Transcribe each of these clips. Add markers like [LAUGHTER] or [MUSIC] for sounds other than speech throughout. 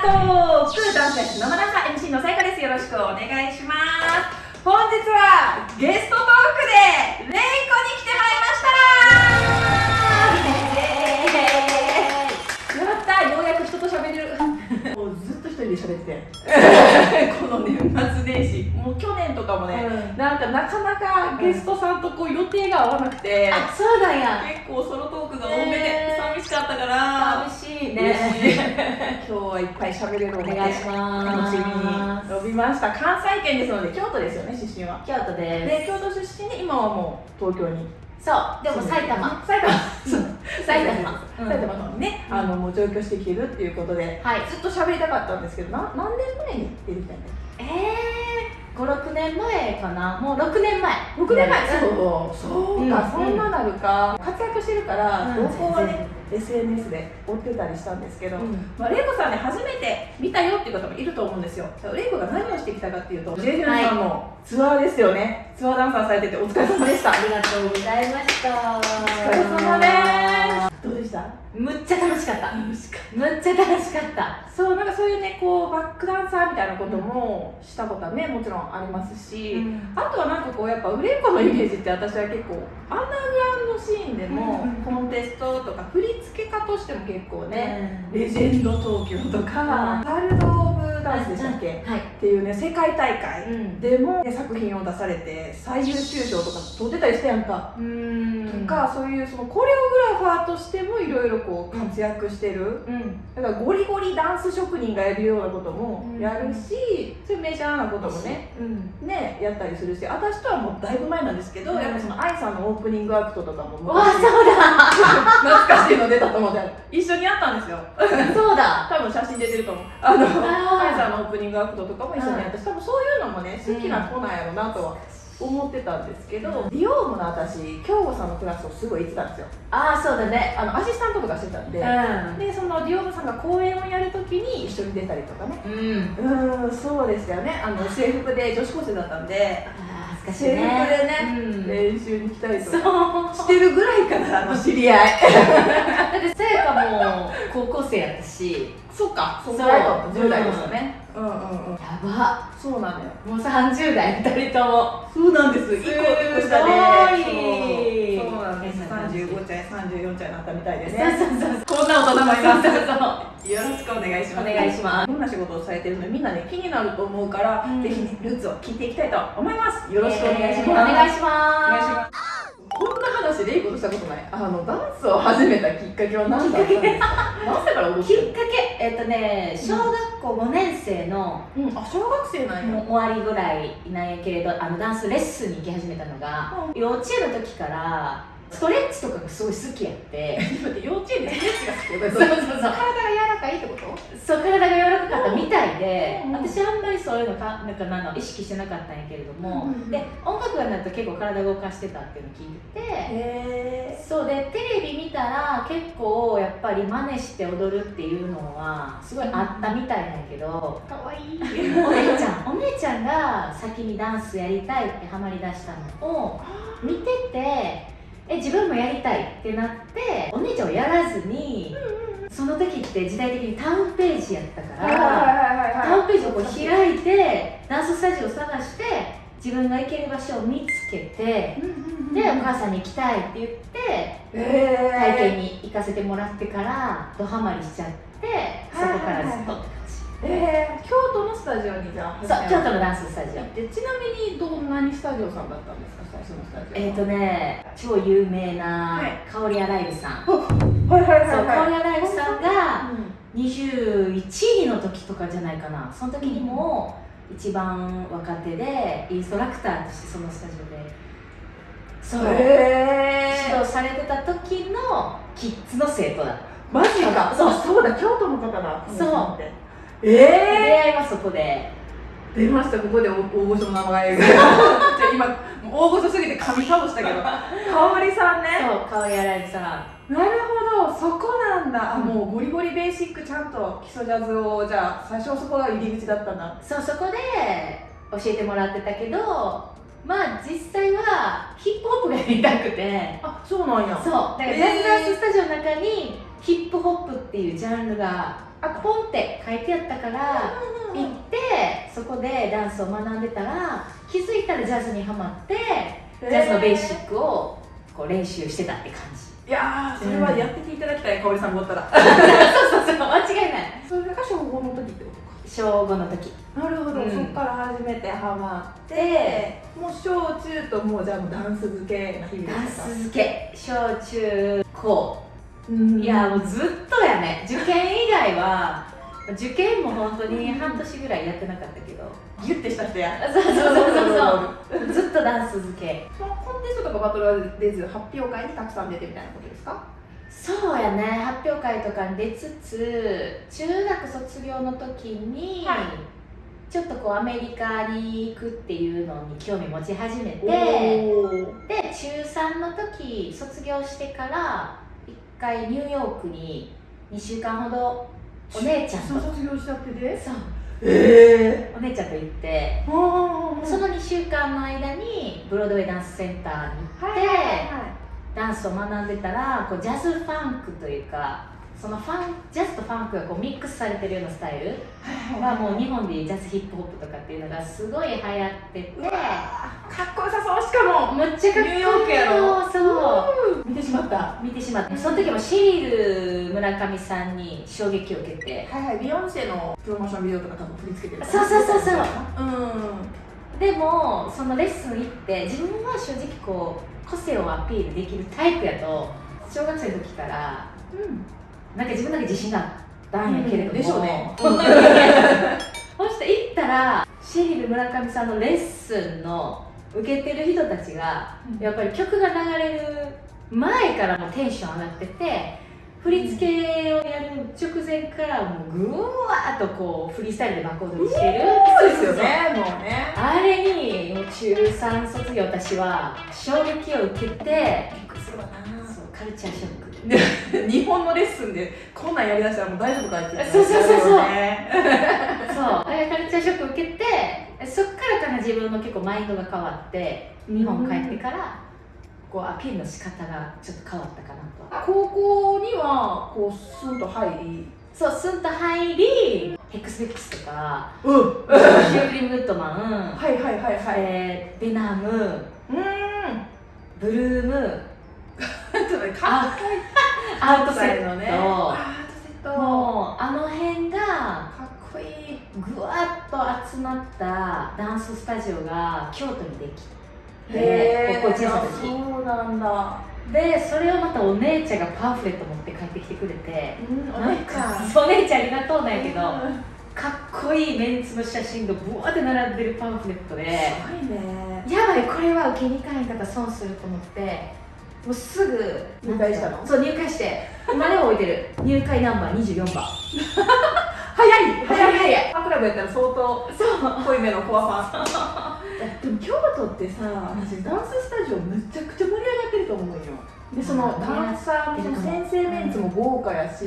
トークダンスレッスン生ダンサー MC のさやかです。よろしくお願いします。本日はゲストトークでレイコに来てもらいました。やったようやく人と喋れる。もうずっと一人で喋ってて。[LAUGHS] この年末年始。もう去年とかもね、うん。なんかなかなかゲストさんとこう予定が合わなくて、あ、そうだや。結構ソロトークが多めでね寂しかったから。寂しいいね。今日はいっぱい喋れるのでお願いします。楽しみに呼びました関西圏ですので京都ですよね出身は京都でで京都出身で今はもう東京にす。そう、でも埼玉。埼玉 [LAUGHS] 埼玉。うん埼玉のね、あのもう上京してきてるっていうことではい。ずっと喋りたかったんですけどな何年前に出てきたんだっええー、五六年前かな？もう六年前。け6年前？うん。そうそうか、うん。そんななるか。活躍してるからうん。動向はね、SNS で追ってたりしたんですけど、うん。まあ、レイコさんね初めて見たよっていう方もいると思うんですよ。レイコが何をしてきたかっていうとジュンさんのツアーですよね、ツアーダンサーされててお疲れ様でした。ありがとうございました。おお疲れ様ですした？むっちゃ楽しかった。むっちゃ楽しかった。たそうなんかそういうねこうバックダンサーみたいなこともしたことはねもちろんありますし、あとはなんかこうやっぱ売れっ子のイメージって私は結構アンダーグラウンドシーンでもうんコンテストとか振り付け家としても結構ね、ね。レジェンド東京とか、ワールド・オブ・ダンスでしたっけ、はい。っていうね世界大会うん。でも、ね作品を出されて最優秀賞とか取ってたりしてやんか、うん。とかそういうそのコレオグラファーとしてもいろいろこう活躍してる、うん。だからゴリゴリダンス職人がやるようなこともうんやるし、そういうメジャーなこともねうん。ねやったりするし私とはもうだいぶ前なんですけど、うんやっぱその愛さんのオープニングアクトとかもわそうだ。懐かしいの出たと思って一緒にやったんですよそうだ。多分写真出てると思うあのあーカイさんのオープニングアクトとかも一緒にやったし多分そういうのもね好きな子なんやろなとは思ってたんですけど、ディオームの私京吾さんのクラスをすごい行ってたんですよ。ああ、そうだね。あのアシスタントとかしてたんで、うでそのディオームさんが公演をやるときに一緒に出たりとかね。ん。ううん。そうでしたよね。あの制服で女子高生だったんでああ、恥ずかしいね。でね、うん。練習に来たりとそう。かしてるぐらいからの知り合い [LAUGHS] だってさやかも高校生やったし。そうかそそううぐらいだった10代でしたね、うん、うんうんやば。そうなのよもう三十代二人とも。そうなんです。一個で。そうそうなんです。三十五歳、三十四歳になったみたいでそうね。そうそう。こんな大人もいます。そうそうよろしくお願いします。お願いしますどんな仕事をされてるのみんなね気になると思うから、うんぜひねルーツを聞いていきたいと思います。よろしくお願いします。お願いしお願いしまます。こんな話レイコとしたことない。あのダンスを始めたきっかけは何だったんですか？何歳からきっかけ、えっとね、小学校五年生の。うん、あ小学生なんや。終わりぐらいなんやけれどあのダンスレッスンに行き始めたのが、幼稚園の時からストレッチとかがすごい好きやって幼稚園でストレッチが好きだそうそうそう体が柔らかいってこと？そう体が柔らかかったみたいで、うん私あんまりそういうのかなんかなんの意識してなかったんやけれども、うんで音楽がなると結構体動かしてたっていうのを聞いてて、へそうでテレビ見たら結構やっぱり真似して踊るっていうのはすごいあったみたいなんやけど、ー。可愛いい。お姉ちゃんお姉ちゃんが先にダンスやりたいってハマりだしたのを見ててえ自分もやりたいってなってお姉ちゃんをやらずにその時って時代的にタウンページやったからタウンページをこう開いてダンススタジオを探して自分が行ける場所を見つけてでお母さんに行きたいって言ってえ体験に行かせてもらってからドハマりしちゃってそこからずっとって感じ。えー、京都のスタジオにじゃあそう京都のダンススタジオ。でちなみにどんなにスタジオさんだったんですか？最初のスタジオえっ、ー、とね超有名なはい。香りアライブさん、はいはいそう香はいりアライブさんがう21位の時とかじゃないかな。その時にも一番若手でインストラクターとしてそのスタジオでそう、指導されてた時のキッズの生徒だマジか。そう。そうだ。京都の方だ。そうこの人って出え会いはそこで。え出ましたここで大御所の名前が。[LAUGHS] 今大御所すぎて噛み倒したけど。香織さんね。そう香りアライブさんなるほどそこなんだ。あうん。もうゴリゴリベーシックちゃんと基礎ジャズをじゃあ最初はそこが入り口だったんだ。そうそこで教えてもらってたけどまあ実際はヒップホップがやりたくて。あそうなんや。そうだからジえー。ャズダンススタジオの中にヒップホップっていうジャンルがあポンって書いてあったから行ってそこでダンスを学んでたら気づいたらジャズにはまってジャズのベーシックをこう練習してたって感じ。いやーそれはやってていただきたい、かおりさんがおったら。[LAUGHS] そうそうそう間違いない。それが小5の時ってことか。小5の時。なるほど、うん。そっから初めてハマってもう小中ともうじゃあもうダンス漬けな日々ダンですか？ス漬け。小中高うん。いやもうずっとやね。受験以外は受験も本当に半年ぐらいやってなかったけどギュッてした人や。そうそうそうそう。そ [LAUGHS] うずっとダンス漬け。そのコンテストとかバトルは出ず発表会にたくさん出てみたいなことですか？そうやね。発表会とかに出つつ中学卒業の時に、はい。ちょっとこうアメリカに行くっていうのに興味持ち始めてで中3の時卒業してから一回ニューヨークに2週間ほどお姉ちゃんと卒業したってでそう。ええお姉ちゃんと行ってその2週間の間に Broadway Dance Center に行って、はいはいはい。ダンスを学んでたらこうジャズファンクというかそのファンジャズとファンクがこうミックスされてるようなスタイルはもう日本でジャズヒップホップとかっていうのがすごい流行ってて。かっこよさそう。しかもむっちゃかっこいい。ニューヨークやろ。そう。見てしまった。は見てしまってその時もシリル村上さんに衝撃を受けて。いはい。ビヨンセのプロモーションビデオとか多分振り付けてるそうそうそうそう。うん。でもそのレッスン行って自分は正直こう個性をアピールできるタイプやと小学生の時からうんなんか自分だけ自信があったんやけれども、でしょうね [LAUGHS] そして行ったらシリル村上さんのレッスンの受けてる人たちがやっぱり曲が流れる前からもうテンション上がってて振り付けをやる直前からもうぐわーっとこうフリースタイルでバコ踊りしてる。そうですよねもうね。あれにもう中3卒業私は衝撃を受けてびっくりするわそうカルチャーショックな日本のレッスンでこんなんやりだしたらもう大丈夫かってそうそうそうそう。ね [LAUGHS] そう。カルチャーショック受けてそっからかな自分の結構マインドが変わって日本帰ってからこうアピールの仕方がちょっと変わったかなと。高校にはこうスンと入り。そうスンと入りヘックスベックスとかうん。シュークリームグッドマン、はいはいはいはい。えーベナム。うーん。ブルームちょっとねかっこいいアウトセットのねアウトセット。もうあの辺がかっこいい。ぐわっと集まったダンススタジオが京都にできて高校1年生の時そうなんだ。でそれをまたお姉ちゃんがパンフレット持って帰ってきてくれてうんお姉ちゃん。お姉ちゃんありがとうなんやけどうん。かっこいいメンツの写真がブワーって並んでるパンフレットですごいね。やばいこれは受けに行かへんかったら損すると思ってもうすぐ入会したの？そう入会して。今でも置いてる。[LAUGHS] 入会ナンバー24番。早い！早い！早い！ファンクラブやったら相当そう。濃いめのコアファン。[LAUGHS] でも京都ってさ私ダンススタジオめちゃくちゃ盛り上がってると思うよでそのダンサーの先生メンツも豪華やし、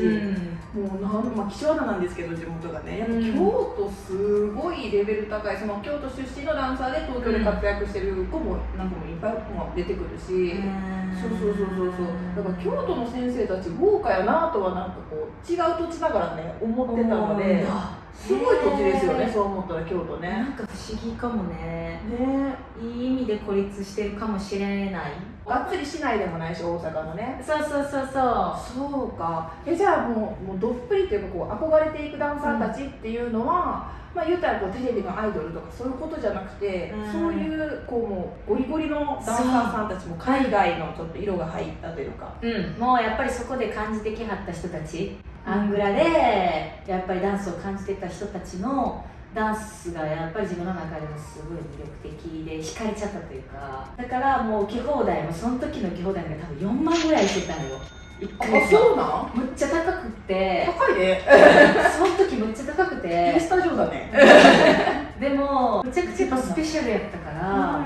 もうなん、まあ、希少ななんですけど地元がね。やっぱうん京都すごいレベル高い。その京都出身のダンサーで東京で活躍してる子もなんかもいっぱいまあ出てくるし、そうそうそうそうそう。だから京都の先生たち豪華やなとはなんかこう違う土地ながらね思ってたのですごい土地ですよね。そう思ったら京都ね。なんか不思議かもね。ね。いい意味で孤立してるかもしれない。がっつり市内でもないし大阪のね。そうそうそうそう。そうか。えじゃあもうもうどっぷりっていうかこう憧れていくダンサーたちっていうのは、まあ言ったらこうテレビのアイドルとかそういうことじゃなくて、うん。そういうこうもうゴリゴリのダンサーさんたちも海外のちょっと色が入ったというか、うん、もうやっぱりそこで感じてきはった人たちアングラでやっぱりダンスを感じてた人たちのダンスがやっぱり自分の中でもすごい魅力的で惹かれちゃったというかだからもう受け放題もその時の受け放題が多分4万ぐらいしてたのよ。1ヶ月そうなん？むっちゃ高くって。高いね。[LAUGHS] その時むっちゃ高くて。スタジオだね。[LAUGHS] でもむちゃくちゃやっぱスペシャルやったから、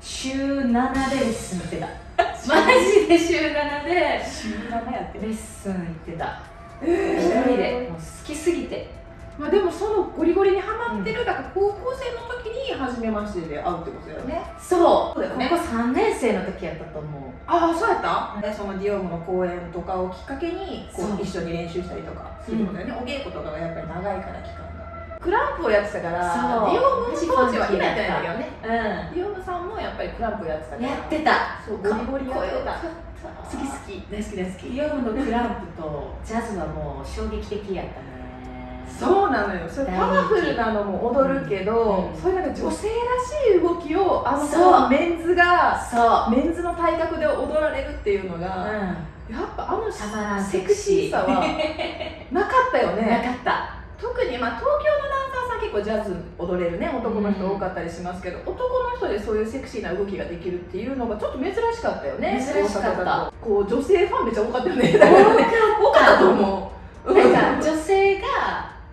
週7でレッスン行ってた。[LAUGHS] マジで週7で週7やってレッスン行ってた。え一人でもう好きすぎて。まあでもそのゴリゴリにハマってる、だから高校生の時に初めましてで会うってことだよね。そうそうだよね。ここ3年生の時やったと思う。ああそうやった、でそのディオームの公演とかをきっかけにこそう。う一緒に練習したりとかすることだよね、お稽古とかがやっぱり長いから期間がクランプをやってたからそう。ディオームの当時は今やってないんだけどね。うディオームさんもやっぱりクランプをやってたから。んやってた。そうゴリゴリやってた。好き好き。大好き大好き。ヨムのクランプとジャズはもう衝撃的やったね。そうなのよ。それパワフルなのも踊るけど、うん。そういうなんか女性らしい動きをあのメンズがメンズの体格で踊られるっていうのが、うん。やっぱあのセクシー。さはなかったよ [LAUGHS] なねかった特に、まあ、東京のダンサーさん結構ジャズ踊れるね男の人多かったりしますけど、男の人でそういうセクシーな動きができるっていうのがちょっと珍しかったよね珍しかった。こう女性ファンめっちゃ多かったよね。[LAUGHS] 多かった。と思う。なんか女性が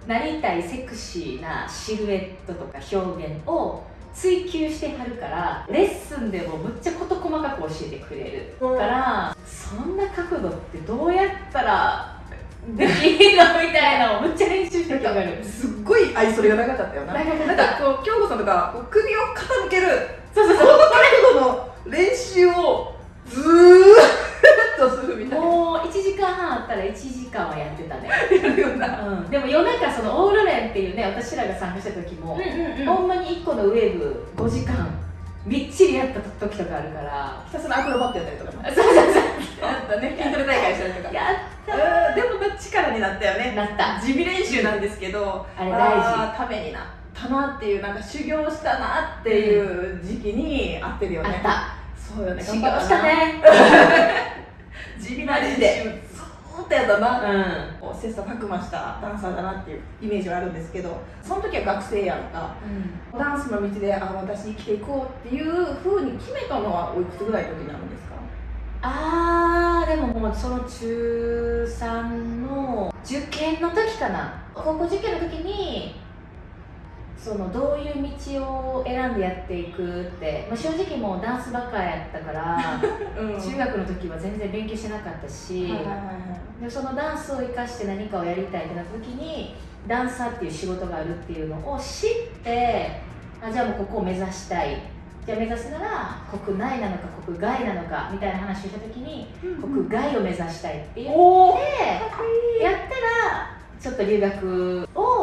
なりたいセクシーなシルエットとか表現を追求してはるからレッスンでもむっちゃ事細かく教えてくれるうん。からそんな角度ってどうやったらできるのみたいなのをむっちゃ練習してなんかきてくれるすっごい愛それがなかったよな。なんかこう京子さんとかこう首を傾けるそうそうその角度の練習をずーっとするみたいな。もう1時間半あったら1時間はやってたね、やるようん、でも夜中そのオールレンっていうね私らが参加した時も、んほんまに1個のウェーブ5時間みっちりやった時とかあるから。ひたすらアクロバットやったりとかも。そうそうそう。やったね。筋トレ大会したりとか。やうん。でも力になったよね。なった。地味練習なんですけどあれ大事。ためになったなっていうなんか修行したなっていう時期に合ってるよね。あった。そうよね。修行したね。[LAUGHS] 地味な練習ずーっとやったな。うん。こう切磋琢磨したダンサーだなっていうイメージはあるんですけどその時は学生やんか。ダンスの道であ私生きていこうっていうふうに決めたのはおいくつぐらいの時になるんですか？あーでももうその中3の受験の時かな。高校受験の時にそのどういう道を選んでやっていくって、まあ、正直もうダンスばっかやったから [LAUGHS] うん。中学の時は全然勉強してなかったし、でそのダンスを生かして何かをやりたいってなった時にダンサーっていう仕事があるっていうのを知ってあじゃあもうここを目指したい。じゃあ目指すなら国内なのか国外なのかみたいな話をした時に国外を目指したいって言ってやったらちょっと留学を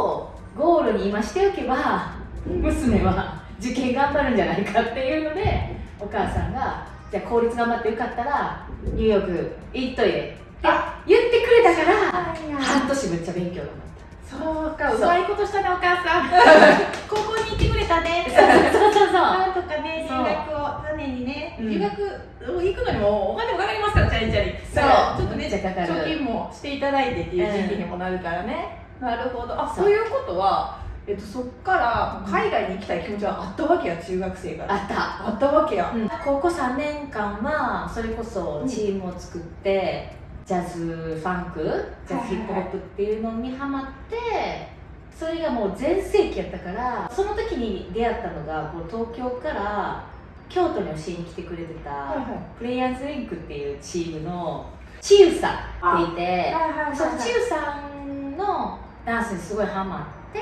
ゴールに今しておけば娘は受験頑張るんじゃないかっていうのでお母さんがじゃあ公立頑張ってよかったらニューヨーク行っといでって言ってくれたから半年めっちゃ勉強頑張っそうかそう。うまいことしたねお母さん。[LAUGHS] 高校に行ってくれたね。たそうそうそう。なんとかね留学を種にねうん。留学行くのにもお金もかかりますからチャリチャリ。そう。ちょっとね貯金もしていただいてっていう時期にもなるからね、なるほど。あそう。いうことは、えっと、そっから海外に行きたい気持ちはあったわけや中学生から。あった。あったわけや、うん。高校3年間はそれこそチームを作って、ジャズファンクジャズヒップホップっていうのにハマってそれがもう全盛期やったからその時に出会ったのがこう東京から京都に教えに来てくれてた、はいはい。プレイヤーズリンクっていうチームのチユさんっていてはいそのチユさんのダンスにすごいハマっ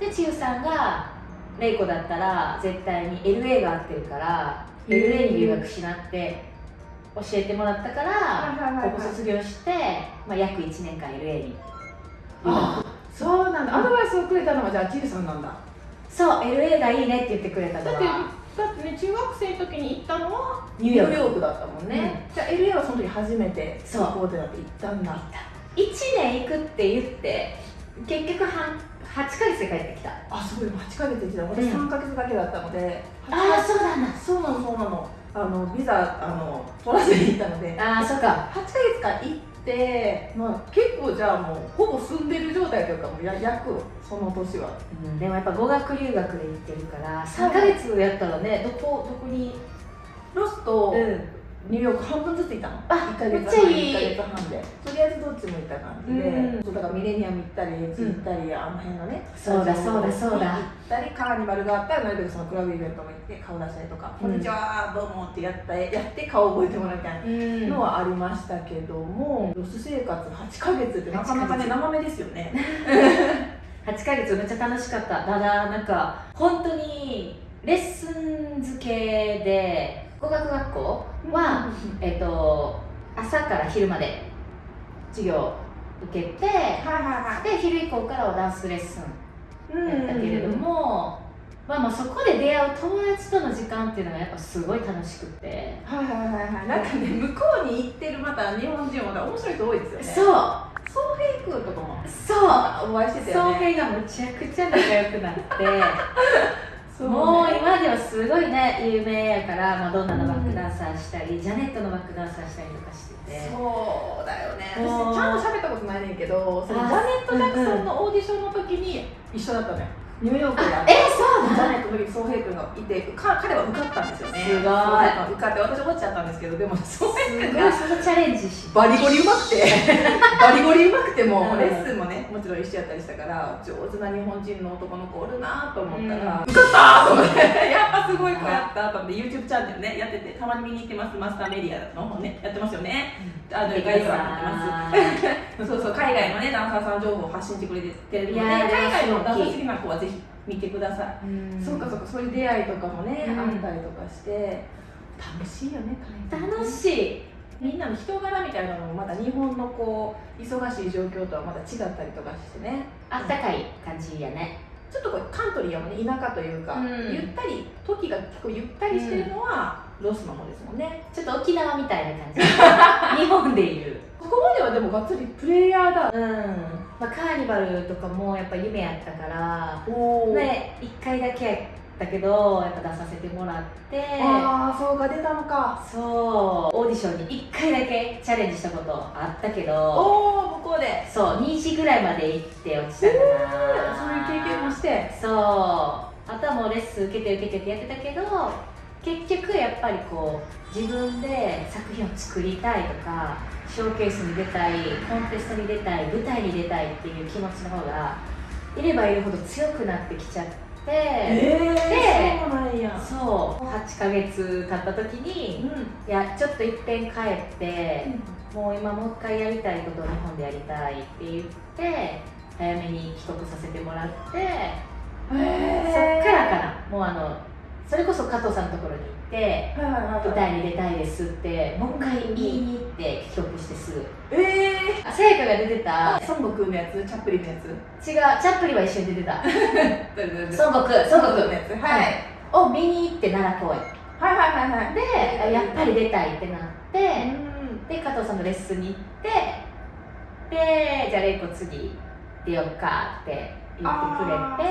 てでチユさんがレイコだったら絶対に LA が合ってるから LA に留学しなって教えてもらったからはいはいはいはい。高校卒業して、まあ、約1年間 LA に留学あそうなんだ。アドバイスをくれたのはじゃあチルさんなんだ。そう LA がいいねって言ってくれたのだってはだってね中学生の時に行ったのはニューヨーク。クだったもんね、じゃあ LA はその時初めてそう。行こうってなって行った。んだ1年行くって言って結局半8ヶ月で帰ってきた。あすごい8ヶ月行ってた。私うん。3ヶ月だけだったので、ああそうなんだ。そうなのそうなの。あのビザあの取らずに行ったので。ああそっか。8ヶ月間行って、まあ、結構じゃあもうほぼ住んでる状態というかもうや約その年は。うん、でもやっぱ語学留学で行ってるから3ヶ月やったらねどこどこに？ロスとんニューヨーク半分ずつ行ったの。あ1ヶ月めっちゃいい。1ヶ月半で。とりあえずどっちも行った感じで、うん。そうだからミレニアム行ったりエッジ行ったり、あの辺のね。そうだそうだそうだ。行ったりカーニバルがあったらなるべくそのクラブイベントも行って顔出したりとか「うん。こんにちはどうも」ってやったやって顔覚えてもらうみたいのはありましたけども、ロス生活8ヶ月ってなかなかね8ヶ月。生めですよね。[LAUGHS] 8ヶ月めっちゃ楽しかった。ただなんか本当にレッスン付けで語学学校は、えっと朝から昼まで授業受けてはいはいはい。で昼以降からはダンスレッスンうんやったけれども、まあまあそこで出会う友達との時間っていうのがやっぱすごい楽しくて、はいはいはいはい。なんかね向こうに行ってるまた日本人も面白い人多いですよね。そう。ソーヘイ君とかもそう。お会いしてた総よね。平がむちゃくちゃ仲良くなって [LAUGHS] そうもう今ではすごいね有名やからマドンナのバックダンサーしたり、ジャネットのバックダンサーしたりとかしてて。そうだよね。もう私ちゃんと喋ったことないねんけどそのあ Janet Jackson のオーディションの時に一緒だったのよ。ニューヨークであえそうジャネットの時ソーヘイ君がいてか彼は受かったんですよね。すごい。受かって私落ちちゃったんですけどでもソーヘイすごい君がそのチャレンジしバリゴリうまくて [LAUGHS] バリゴリうまくても、うん。レッスンもねもちろん一緒やったりしたから上手な日本人の男の子おるなと思ったら、受かったと思って [LAUGHS] やっぱすごい子やったと思って YouTube チャンネルねやっててたまに見に行ってますマスターメディアの方ねやってますよね。あの概要欄に載ってます。[LAUGHS] そうそう海外のねダンサーさん情報を発信してくれてるので海外のダンサー好きな子はぜひ見てください、うん。そうかそうか。そういう出会いとかもね、うん。あったりとかして楽しいよね楽しい。みんなの人柄みたいなのもまた日本のこう忙しい状況とはまた違ったりとかしてね。あったかい感じやね。ちょっとこうカントリーやもんね田舎というか、うん。ゆったり時が結構ゆったりしてるのはロスの方ですもんね、ちょっと沖縄みたいな感じ。[LAUGHS] 日本でいう。ここまではでもがっつりプレイヤーだ。うん、まあ、カーニバルとかもやっぱ夢やったからね1回だけやったけどやっぱ出させてもらって。ああそうか出たのか。そう。オーディションに1回だけチャレンジしたことあったけどおお向こうで。そう2時ぐらいまで行って落ちたかな、そういう経験もして。そう。あとはもうレッスン受けて受けてってやってたけど結局やっぱりこう自分で作品を作りたいとかショーケースに出たいコンテストに出たい舞台に出たいっていう気持ちの方がいればいるほど強くなってきちゃって、えでそうなんや。そう8ヶ月経った時にいやちょっといっぺん帰ってもう今もう一回やりたいことを日本でやりたいって言って早めに帰国させてもらってうんへそっからかな。もうあのそれこそ加藤さんのところに行ってはいはいはいはい。舞台に出たいですってもう一回言いに行って帰国してすぐ。えあさやかが出てた。ー、孫悟空のやつ？チャップリンのやつ？違うチャップリンは一緒に出てた。[LAUGHS] 孫悟空孫悟の空やつ。はい、を見に行って奈良公園はいはいはいはい。でやっぱり出たいってなってうん。で加藤さんのレッスンに行ってでじゃあ玲子次出ようかって言ってくれあて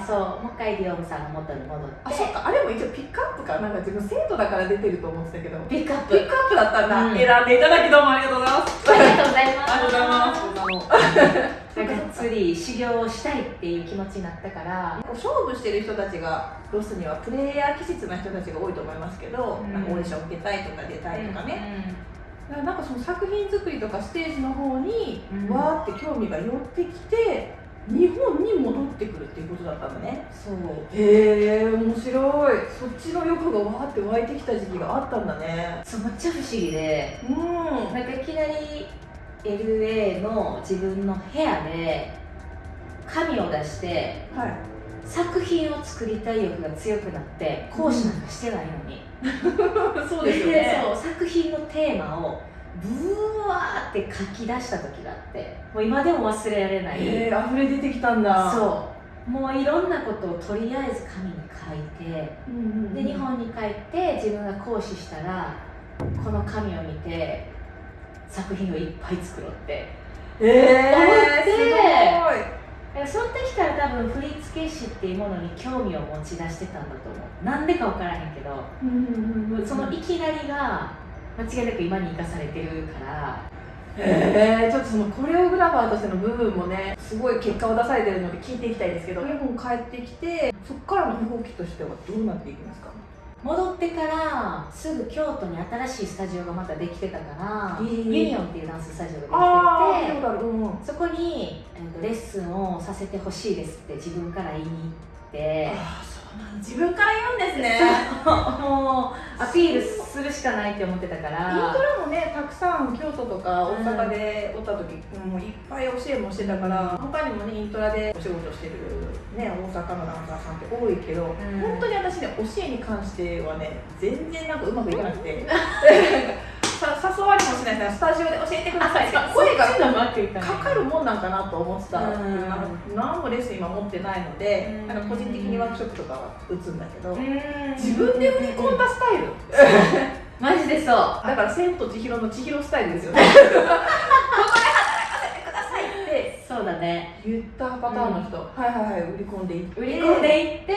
ーそうもう一回ディオムさんの元に戻って。あそっか。あれも一応ピックアップか。なんか自分生徒だから出てると思ってたけど。ピックアップピックアップだったんだ、うん。選んでいただきどうもありがとうございます。ありがとうございます。ありがとうございますがっつり修行をしたいっていう気持ちになったから。勝負してる人たちがロスにはプレイヤー気質な人たちが多いと思いますけど、うん。なんかオーディション受けたいとか出たいとかね、だからなんかその作品作りとかステージの方にうん。わーって興味が寄ってきて日本に戻ってくるっていうことだったんだね。そう。へえ面白い。そっちの欲がわーって湧いてきた時期があったんだね。そっちゃ不思議でうん。なんかいきなり LA の自分の部屋で紙を出してはい作品を作りたい欲が強くなって講師なんかしてないのに、[LAUGHS] そうですよね。そう作品のテーマをブワーって書き出した時があってもう今でも忘れられない、えー、溢れ出てきたんだ。そう。もういろんなことをとりあえず紙に書いてうんうんうん。で日本に帰って自分が講師したらこの紙を見て作品をいっぱい作ろうってえ思ー、って。すごいその時から多分振付師っていうものに興味を持ち出してたんだと思う。なんでか分からへんけどそのいきなりが間違いなく今に生かされてるから。えー、ちょっとそのコレオグラファーとしての部分もねすごい結果を出されてるので聞いていきたいですけど日本帰ってきてそこからの動きとしてはどうなっていきますか？戻ってからすぐ京都に新しいスタジオがまたできてたから、え。ーユニオンっていうダンススタジオができててあそこに、えーとレッスンをさせてほしいですって自分から言いに行って。ああそう自分から言うんですね。もうアピールするしかないって思ってたから。イントラもねたくさん京都とか大阪でおった時、もういっぱい教えもしてたから他にもねイントラでお仕事してる、ね、大阪のダンサーさんって多いけど、うん。本当に私ね教えに関してはね全然なんかうまくいかなくて。さ [LAUGHS] 誘われもしないですスタジオで教えてくださいって声がかかるもんなんかなと思ってたら、うんなんか何もレッスン今持ってないので、うんなんか個人的にワークショップとかは打つんだけど、うん自分で売り込んだスタイル、マジでそうだから「千と千尋の千尋スタイル」ですよねここで働かせてくださいってそうだね。言ったパターンの人、はいはいはい売り込んでいって。売り込んでいって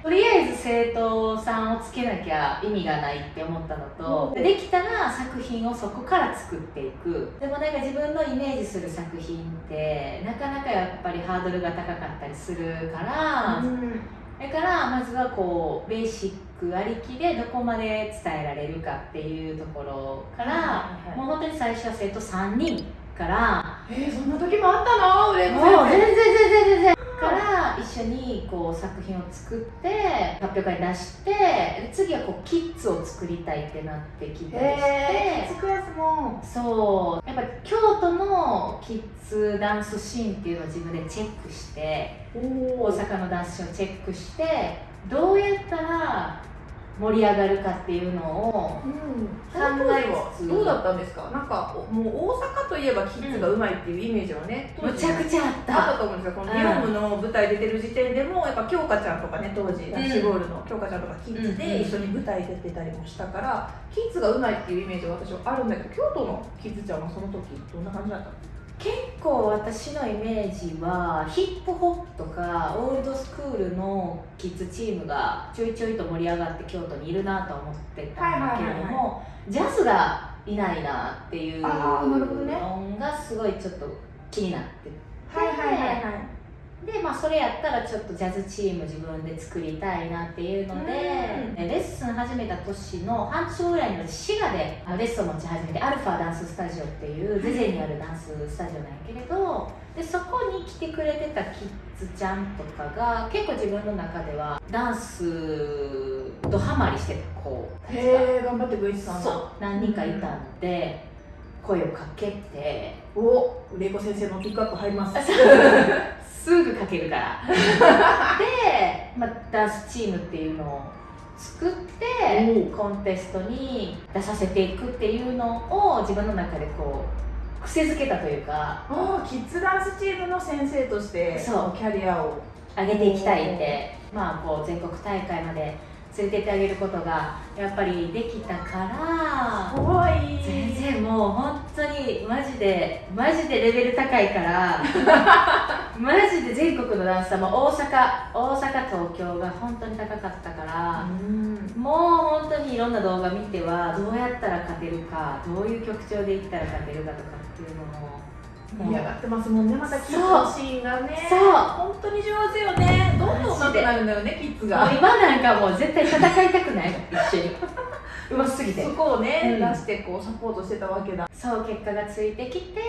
とりあえず生徒さんをつけなきゃ意味がないって思ったのと、うん。でできたら作品をそこから作っていく。でもなんか自分のイメージする作品ってなかなかやっぱりハードルが高かったりするから、うん。だからまずはこうベーシックありきでどこまで伝えられるかっていうところから、もう本当に最初は生徒3人から。えー、そんな時もあったの？売れもう全然全然全然。から一緒にこう作品を作って発表会に出してで次はこうキッズを作りたいってなってきたりして、えー、つくやつも。そう。やっぱ京都のキッズダンスシーンっていうのを自分でチェックしてお大阪のダンスシーンをチェックしてどうやったら盛り上がるかっていうのをうん、考えつつどうだったんですか？なんかおもう大阪といえばキッズがうまいっていうイメージはね、むちゃくちゃあっあったたと思うんですよ。このリオムの舞台出てる時点でもやっぱ京香ちゃんとかね当時ダッシュボールの京香ちゃんとかキッズうんで一緒に舞台出てたりもしたからキッズがうまいっていうイメージが私はあるんだけど京都のキッズちゃんはその時どんな感じだったの？結構私のイメージはヒップホップとかオールドスクールのキッズチームがちょいちょいと盛り上がって京都にいるなと思ってたんだけれども、ジャズがいないなっていうのがすごいちょっと気になってはいでまあそれやったらちょっとジャズチーム自分で作りたいなっていうのでうん。でレッスン始めた年の半年後ぐらいに滋賀でレッスンを持ち始めてアルファダンススタジオっていうゼゼにあるダンススタジオなんやけれどでそこに来てくれてたキッズちゃんとかが結構自分の中ではダンスとハマりしてた子たちがへえ頑張ってくれてたんだそう何人かいたんで声をかけてお玲子先生のピックアップ入ります [LAUGHS] すぐ書けるから。[LAUGHS] で、まあ、ダンスチームっていうのを作っておコンテストに出させていくっていうのを自分の中でこう癖づけたというか。キッズダンスチームの先生としてそう。キャリアを。上げていきたいって。まあこう全国大会まで連れてってあげることがやっぱりできたからかわい。い全然もう本当にマジでマジでレベル高いから [LAUGHS] マジで全国のダンサーも大阪大阪東京が本当に高かったから、うん。もう本当にいろんな動画見てはどうやったら勝てるかどういう曲調でいったら勝てるかとかっていうのも盛り上がってますもんね。またキッズのシーンがね。そう。本当に上手よね。どんどん上手くなるんだよねキッズが。今なんかもう絶対戦いたくない。の一緒に。[LAUGHS] うますぎて。そこをね、うん。出してこうサポートしてたわけだ。そう結果がついてきて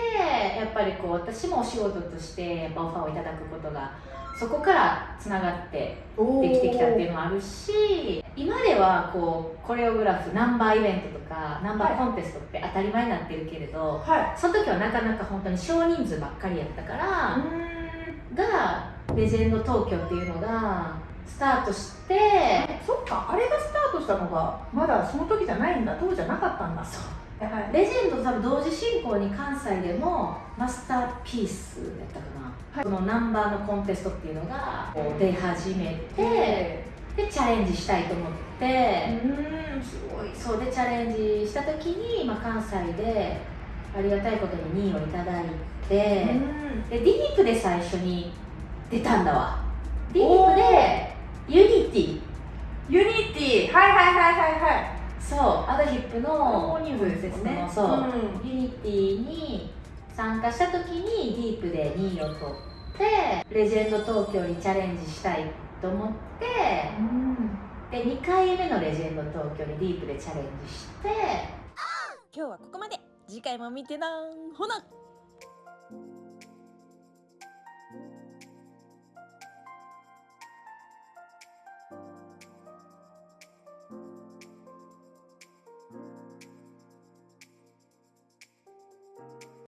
やっぱりこう私もお仕事としてやっぱオファーをいただくことがそこからつながってできてきたっていうのもあるし今ではこうコレオグラフナンバーイベントとかナンバーコンテストって当たり前になってるけれど、はい。その時はなかなか本当に少人数ばっかりやったから、うがレジェンド東京っていうのがスタートしてんそっかあれがスタートしたのがまだその時じゃないんだ当時じゃなかったんだ。そう。はい。レジェンド多分同時進行に関西でもマスターピースやったかな、はい。そのナンバーのコンテストっていうのが出始めて、ででチャレンジしたいと思って、うんすごい。そうでチャレンジした時に、まあ、関西でありがたいことに2位をいただいて、うん。でディープで最初に出たんだわ。ディープでユニティ。ユニティ。はいはいはいはいはい。そうアドヒップの大人数ですね。そう、ん。ユニティに参加した時にディープで2位を取って Legend Tokyo にチャレンジしたいと思ってで2回目のレジェンド東京にディープでチャレンジして。今日はここまで。次回も見てなほな